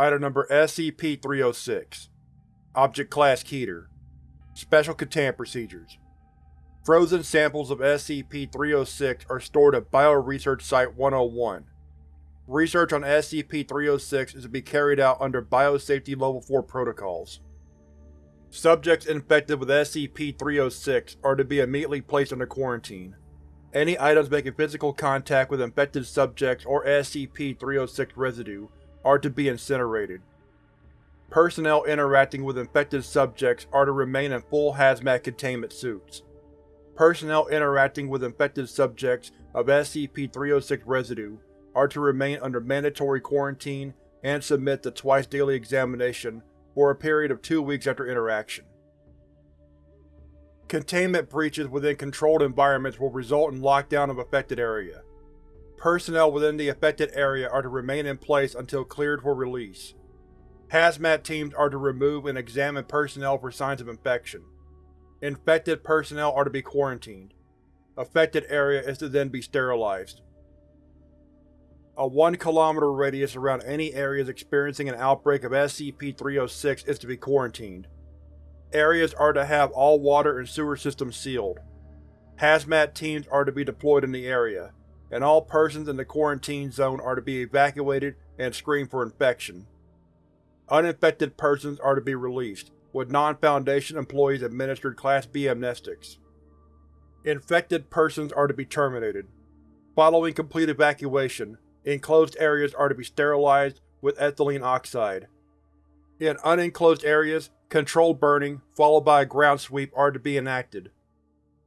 Item Number SCP-306 Object Class Keter Special Containment Procedures Frozen samples of SCP-306 are stored at Bioresearch Site-101. Research on SCP-306 is to be carried out under Biosafety Level 4 protocols. Subjects infected with SCP-306 are to be immediately placed under quarantine. Any items making physical contact with infected subjects or SCP-306 residue are to be incinerated. Personnel interacting with infected subjects are to remain in full hazmat containment suits. Personnel interacting with infected subjects of SCP-306 residue are to remain under mandatory quarantine and submit to twice-daily examination for a period of two weeks after interaction. Containment breaches within controlled environments will result in lockdown of affected area. Personnel within the affected area are to remain in place until cleared for release. Hazmat teams are to remove and examine personnel for signs of infection. Infected personnel are to be quarantined. Affected area is to then be sterilized. A 1 km radius around any areas experiencing an outbreak of SCP-306 is to be quarantined. Areas are to have all water and sewer systems sealed. Hazmat teams are to be deployed in the area, and all persons in the quarantine zone are to be evacuated and screened for infection. Uninfected persons are to be released, with non-Foundation employees administered Class B amnestics. Infected persons are to be terminated. Following complete evacuation, enclosed areas are to be sterilized with ethylene oxide. In unenclosed areas, controlled burning, followed by a ground sweep, are to be enacted.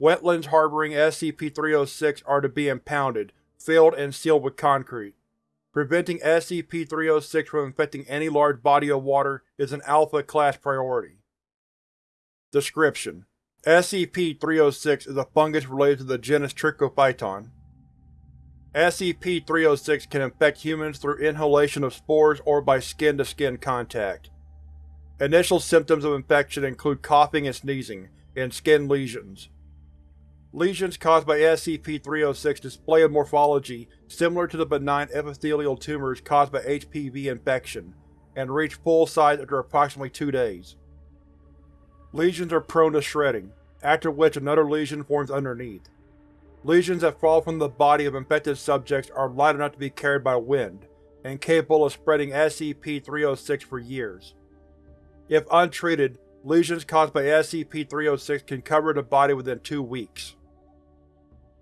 Wetlands harboring SCP-306 are to be impounded, filled and sealed with concrete. Preventing SCP-306 from infecting any large body of water is an Alpha-Class priority. Description: SCP-306 is a fungus related to the genus Trichophyton. SCP-306 can infect humans through inhalation of spores or by skin-to-skin -skin contact. Initial symptoms of infection include coughing and sneezing, and skin lesions. Lesions caused by SCP-306 display a morphology similar to the benign epithelial tumors caused by HPV infection, and reach full size after approximately two days. Lesions are prone to shredding, after which another lesion forms underneath. Lesions that fall from the body of infected subjects are light enough to be carried by wind, and capable of spreading SCP-306 for years. If untreated, lesions caused by SCP-306 can cover the body within two weeks.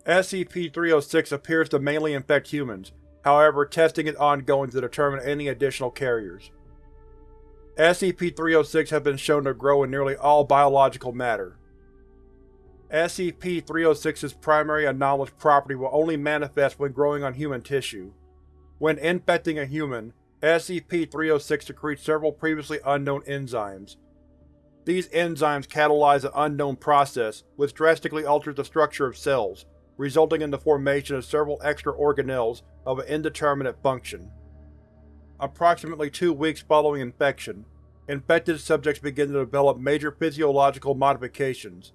SCP-306 appears to mainly infect humans, however testing is ongoing to determine any additional carriers. SCP-306 has been shown to grow in nearly all biological matter. SCP-306's primary anomalous property will only manifest when growing on human tissue. When infecting a human, SCP-306 secretes several previously unknown enzymes. These enzymes catalyze an unknown process which drastically alters the structure of cells, resulting in the formation of several extra organelles of an indeterminate function. Approximately two weeks following infection, infected subjects begin to develop major physiological modifications.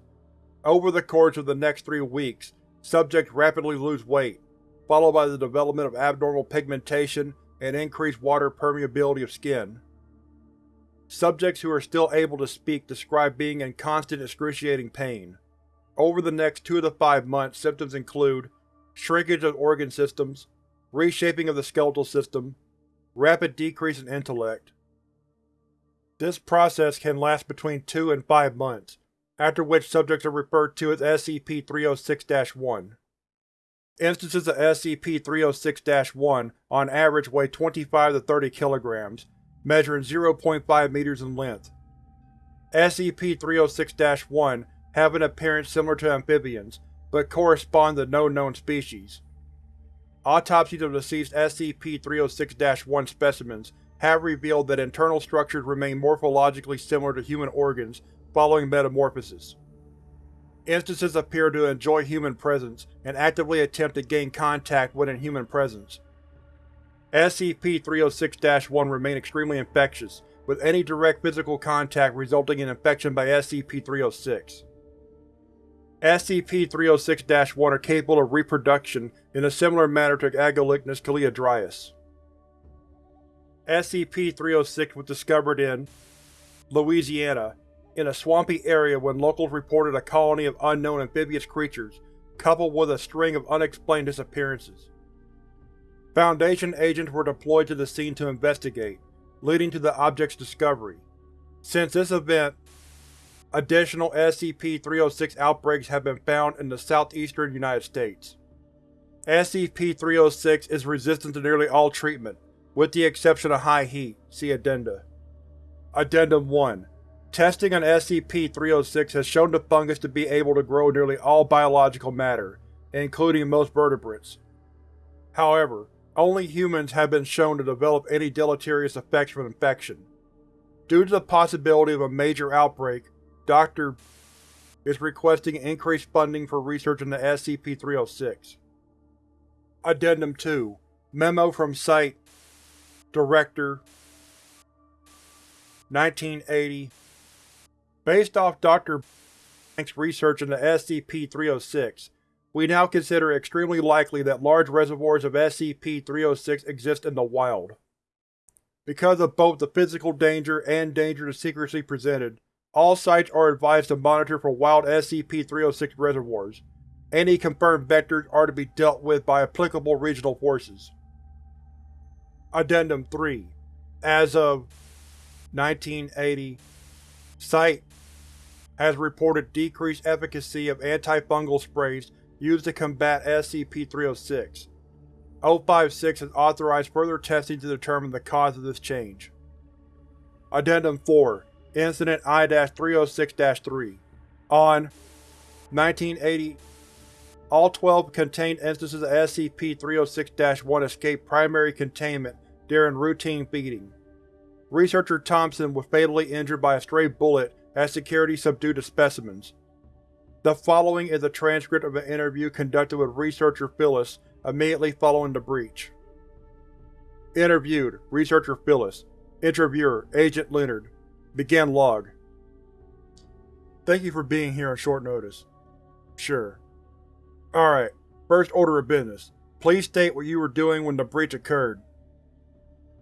Over the course of the next three weeks, subjects rapidly lose weight, followed by the development of abnormal pigmentation and increased water permeability of skin. Subjects who are still able to speak describe being in constant excruciating pain. Over the next two to five months symptoms include shrinkage of organ systems, reshaping of the skeletal system, rapid decrease in intellect. This process can last between two and five months, after which subjects are referred to as SCP-306-1. Instances of SCP-306-1 on average weigh 25 to 30 kilograms, measuring 0.5 meters in length. SCP-306-1 have an appearance similar to amphibians, but correspond to no known species. Autopsies of deceased SCP-306-1 specimens have revealed that internal structures remain morphologically similar to human organs following metamorphosis. Instances appear to enjoy human presence and actively attempt to gain contact when in human presence. SCP-306-1 remain extremely infectious, with any direct physical contact resulting in infection by SCP-306. SCP-306-1 are capable of reproduction in a similar manner to Agalychnis callidryas. SCP-306 was discovered in Louisiana, in a swampy area when locals reported a colony of unknown amphibious creatures coupled with a string of unexplained disappearances. Foundation agents were deployed to the scene to investigate, leading to the object's discovery. Since this event, additional SCP-306 outbreaks have been found in the southeastern United States. SCP-306 is resistant to nearly all treatment, with the exception of high heat. See Addenda. Addendum 1 Testing on SCP-306 has shown the fungus to be able to grow nearly all biological matter, including most vertebrates. However, only humans have been shown to develop any deleterious effects from infection. Due to the possibility of a major outbreak, Dr. is requesting increased funding for research into SCP-306. Addendum 2 Memo from Site Director 1980 Based off Dr. Blank's research into SCP-306, we now consider it extremely likely that large reservoirs of SCP-306 exist in the wild. Because of both the physical danger and danger to secrecy presented, all sites are advised to monitor for wild SCP-306 reservoirs. Any confirmed vectors are to be dealt with by applicable regional forces. Addendum 3 As of 1980 Site has reported decreased efficacy of antifungal sprays used to combat SCP-306. O5-6 has authorized further testing to determine the cause of this change. Addendum 4 Incident I-306-3 On 1980 All 12 contained instances of SCP-306-1 escaped primary containment during routine feeding. Researcher Thompson was fatally injured by a stray bullet as security subdued the specimens. The following is a transcript of an interview conducted with researcher Phyllis immediately following the breach. Interviewed, Researcher Phyllis. Interviewer, Agent Leonard. Begin log. Thank you for being here on short notice. Sure. Alright, first order of business. Please state what you were doing when the breach occurred.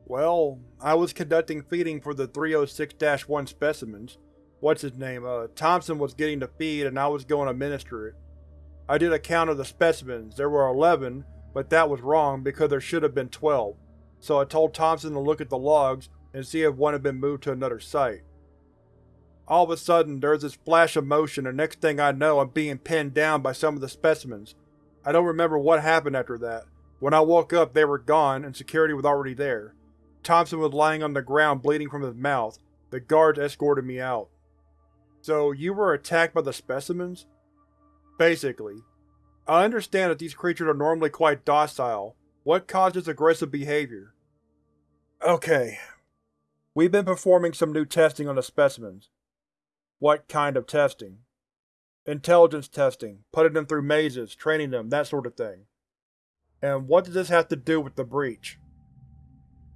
Well, I was conducting feeding for the 306-1 specimens what's his name, uh, Thompson was getting the feed and I was going to administer it. I did a count of the specimens, there were 11, but that was wrong because there should have been 12, so I told Thompson to look at the logs and see if one had been moved to another site. All of a sudden, there's this flash of motion and next thing I know I'm being pinned down by some of the specimens. I don't remember what happened after that. When I woke up they were gone and security was already there. Thompson was lying on the ground bleeding from his mouth. The guards escorted me out. So, you were attacked by the specimens? Basically. I understand that these creatures are normally quite docile. What caused this aggressive behavior? Okay. We've been performing some new testing on the specimens. What kind of testing? Intelligence testing, putting them through mazes, training them, that sort of thing. And what does this have to do with the breach?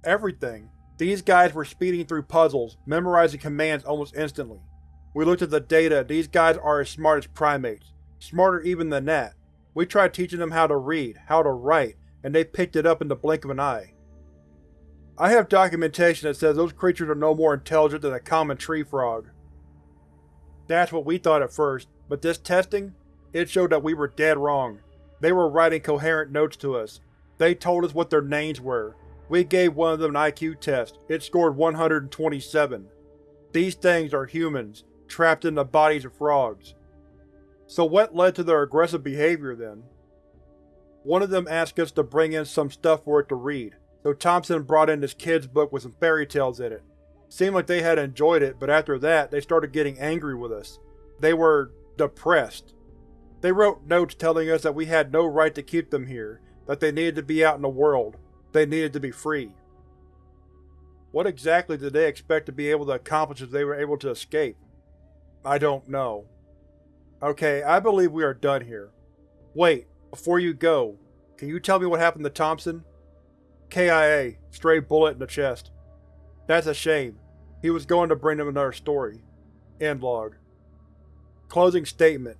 Everything. These guys were speeding through puzzles, memorizing commands almost instantly. We looked at the data, these guys are as smart as primates. Smarter even than that. We tried teaching them how to read, how to write, and they picked it up in the blink of an eye. I have documentation that says those creatures are no more intelligent than a common tree frog. That's what we thought at first, but this testing? It showed that we were dead wrong. They were writing coherent notes to us. They told us what their names were. We gave one of them an IQ test. It scored 127. These things are humans, trapped in the bodies of frogs. So what led to their aggressive behavior then? One of them asked us to bring in some stuff for it to read, so Thompson brought in this kid's book with some fairy tales in it. Seemed like they had enjoyed it, but after that they started getting angry with us. They were… depressed. They wrote notes telling us that we had no right to keep them here, that they needed to be out in the world, they needed to be free. What exactly did they expect to be able to accomplish if they were able to escape? I don't know. Okay, I believe we are done here. Wait, before you go, can you tell me what happened to Thompson? KIA, stray bullet in the chest. That's a shame. He was going to bring them another story. End log. Closing statement.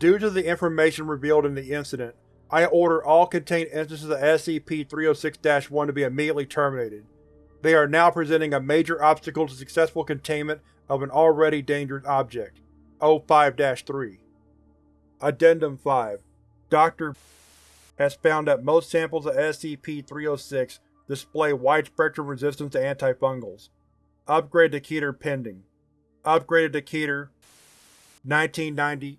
Due to the information revealed in the incident, I order all contained instances of SCP-306-1 to be immediately terminated. They are now presenting a major obstacle to successful containment of an already dangerous object. O5-3 Addendum 5 Dr. has found that most samples of SCP-306 display wide-spectrum resistance to antifungals. Upgrade to Keter pending. Upgraded to Keter 1990